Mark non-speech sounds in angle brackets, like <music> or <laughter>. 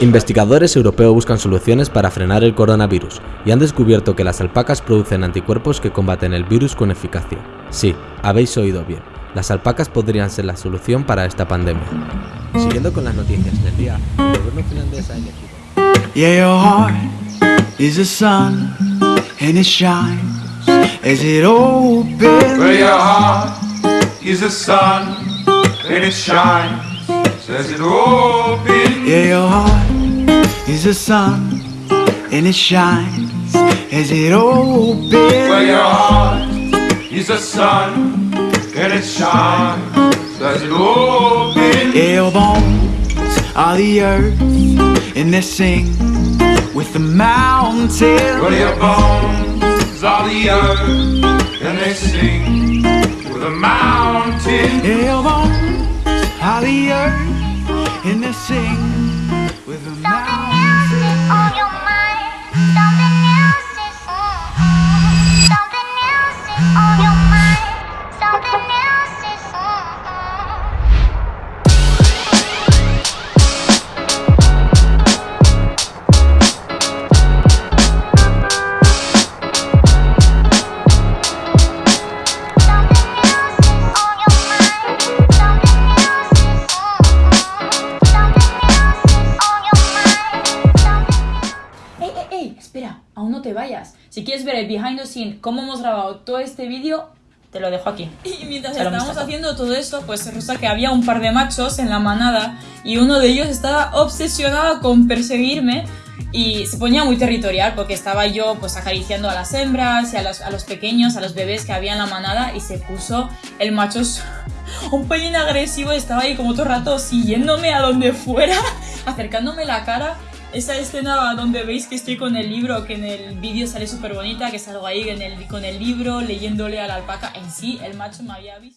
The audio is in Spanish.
Investigadores europeos buscan soluciones para frenar el coronavirus y han descubierto que las alpacas producen anticuerpos que combaten el virus con eficacia. Sí, habéis oído bien, las alpacas podrían ser la solución para esta pandemia. Siguiendo con las noticias del día, el gobierno finlandés ha elegido... Yeah, your heart is a sun and it shines as it opens. Where your heart is a sun and it shines as it opens. Yeah, your heart is a sun and it shines as it opens. Where your heart is a sun and it shines as it your bones are the earth and they sing with the mountains. Where your bones are the earth and they sing with a mountain. Yeah, your bones are the earth and they sing no te vayas. Si quieres ver el behind the scene, cómo hemos grabado todo este vídeo, te lo dejo aquí. Y mientras estábamos haciendo todo esto, pues resulta que había un par de machos en la manada y uno de ellos estaba obsesionado con perseguirme y se ponía muy territorial porque estaba yo pues acariciando a las hembras y a los, a los pequeños, a los bebés que había en la manada y se puso el macho <laughs> un pelín agresivo, estaba ahí como todo el rato siguiéndome a donde fuera, <laughs> acercándome la cara. Esa escena donde veis que estoy con el libro, que en el vídeo sale súper bonita, que salgo ahí en el- con el libro leyéndole a la alpaca, en sí el macho me había visto.